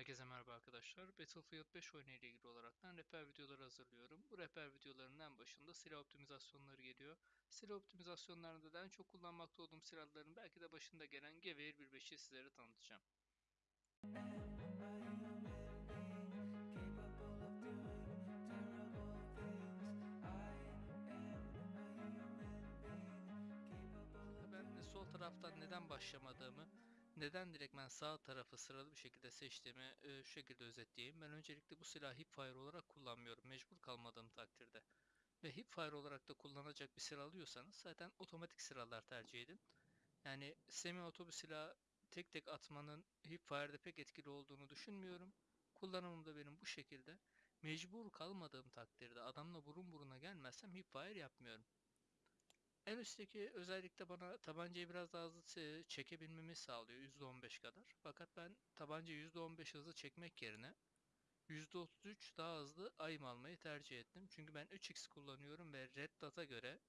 Herkese merhaba arkadaşlar. Battlefield 5 oyunu ile ilgili olaraktan rehber videoları hazırlıyorum. Bu rehber videolarının en başında silah optimizasyonları geliyor. Silah optimizasyonlarında da en çok kullanmakta olduğum silahların belki de başında gelen Gewehr 1.5'i sizlere tanıtacağım. Ben sol taraftan neden başlamadığımı, neden direkt ben sağ tarafı sıralı bir şekilde seçtiğimi e, şu şekilde özetleyeyim. Ben öncelikle bu silahı hipfire olarak kullanmıyorum. Mecbur kalmadığım takdirde. Ve hipfire olarak da kullanacak bir silah alıyorsanız zaten otomatik silahlar tercih edin. Yani semi oto bir silah tek tek atmanın hipfire'de pek etkili olduğunu düşünmüyorum. Kullanımım da benim bu şekilde. Mecbur kalmadığım takdirde adamla burun buruna gelmezsem hipfire yapmıyorum. En üstteki özellikle bana tabancayı biraz daha hızlı çe- çekebilmemi sağlıyor %15 kadar. Fakat ben tabancayı %15 hızlı çekmek yerine %33 daha hızlı aim almayı tercih ettim. Çünkü ben 3x kullanıyorum ve Red Dot'a göre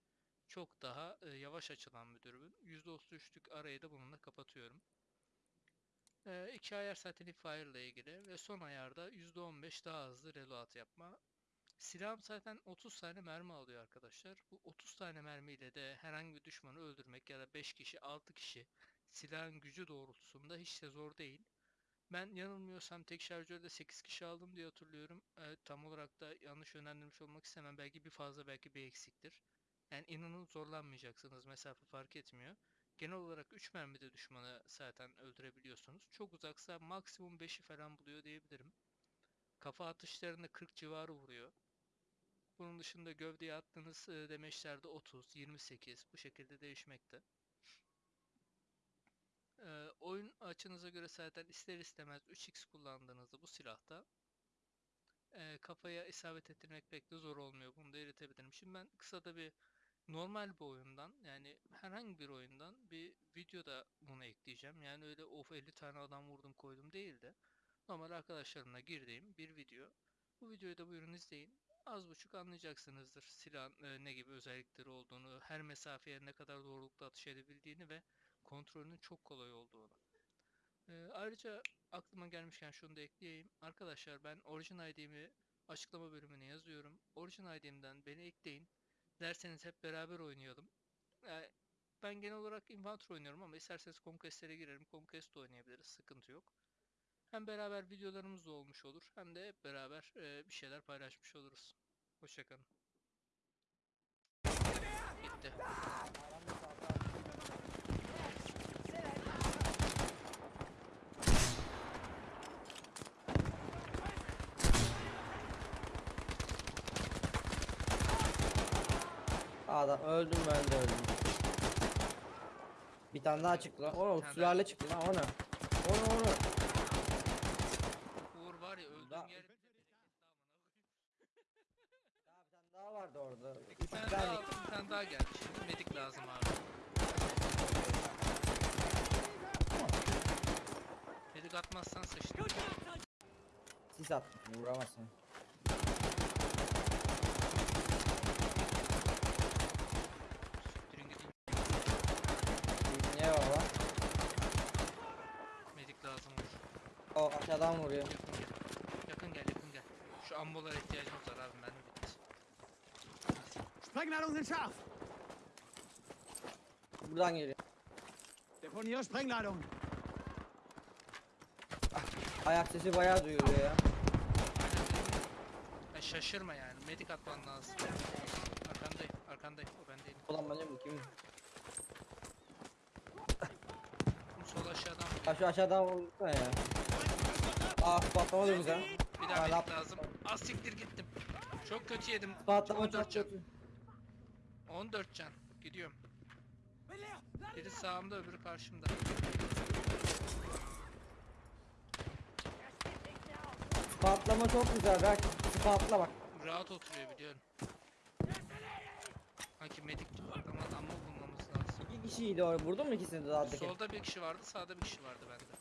çok daha e, yavaş açılan bir dürbün. %33'lük arayı da bununla kapatıyorum. E, iki ayar zaten Fire ile ilgili ve son ayarda %15 daha hızlı reload yapma. Silahım zaten 30 tane mermi alıyor arkadaşlar. Bu 30 tane mermiyle de herhangi bir düşmanı öldürmek ya da 5 kişi 6 kişi silahın gücü doğrultusunda hiç de zor değil. Ben yanılmıyorsam tek şarjörde 8 kişi aldım diye hatırlıyorum. Ee, tam olarak da yanlış yönlendirmiş olmak istemem. Belki bir fazla belki bir eksiktir. Yani inanın zorlanmayacaksınız. Mesafe fark etmiyor. Genel olarak 3 mermide düşmanı zaten öldürebiliyorsunuz. Çok uzaksa maksimum 5'i falan buluyor diyebilirim. Kafa atışlarında 40 civarı vuruyor. Bunun dışında gövdeye attığınız demeçlerde 30, 28 bu şekilde değişmekte. Oyun açınıza göre zaten ister istemez 3x kullandığınızda bu silahta kafaya isabet ettirmek pek de zor olmuyor. Bunu da iletebilirim. Şimdi ben kısa da bir normal bir oyundan yani herhangi bir oyundan bir video da buna ekleyeceğim. Yani öyle of 50 tane adam vurdum koydum değil de normal arkadaşlarımla girdiğim bir video. Bu videoyu da buyurun izleyin. Az buçuk anlayacaksınızdır silahın e, ne gibi özellikleri olduğunu, her mesafeye ne kadar doğrulukta atış edebildiğini ve kontrolünün çok kolay olduğunu. Ee, ayrıca aklıma gelmişken şunu da ekleyeyim. Arkadaşlar ben Origin ID'mi açıklama bölümüne yazıyorum. Origin ID'mden beni ekleyin. Derseniz hep beraber oynayalım. Yani ben genel olarak Inventor oynuyorum ama isterseniz Conquest'lere girerim. Conquest oynayabiliriz. Sıkıntı yok. Hem beraber videolarımız da olmuş olur. Hem de hep beraber e, bir şeyler paylaşmış oluruz. Hoşçakalın. Bitti. Adam öldüm ben de öldüm. Bir tane daha çıktı lan. Oğlum sülale çıktı lan o ne? O ne o ne? Uğur var ya öldüğün Da- yer Daha bir tane daha vardı orada. Bir tane daha aldım, bir tane daha geldi. Şimdi medik lazım abi. Medik atmazsan sıçtın. Sis at. Vuramazsın. Niye baba? Medik lazım olur. O aşağıdan vuruyor. Yakın gel. Yakın gel, yakın gel. Şu ambolara ihtiyacımız var abi, bitti. Sprengladung sind scharf. Buradan geliyor. Deponiere Sprengladung. Ayak sesi bayağı duyuluyor ya. Ya şaşırma yani, medik atman lazım. Arkandayım, arkandayım. O ben değilim. Ulan ben de bakayım. Sol aşağıdan şu aşağıdan vursana ya. Ah patlama dönüş ha. bir daha medik lazım. Az siktir gittim. Çok kötü yedim. Patlama 14 çok kötü. 14 can. Gidiyorum. Biri sağımda öbürü karşımda. Patlama çok güzel. Bak patla bak. Rahat oturuyor biliyorum. Sanki medik ama ama bulmamız lazım. İki kişiydi o. Vurdun mu ikisini de? Solda bir kişi vardı, sağda bir kişi vardı bende.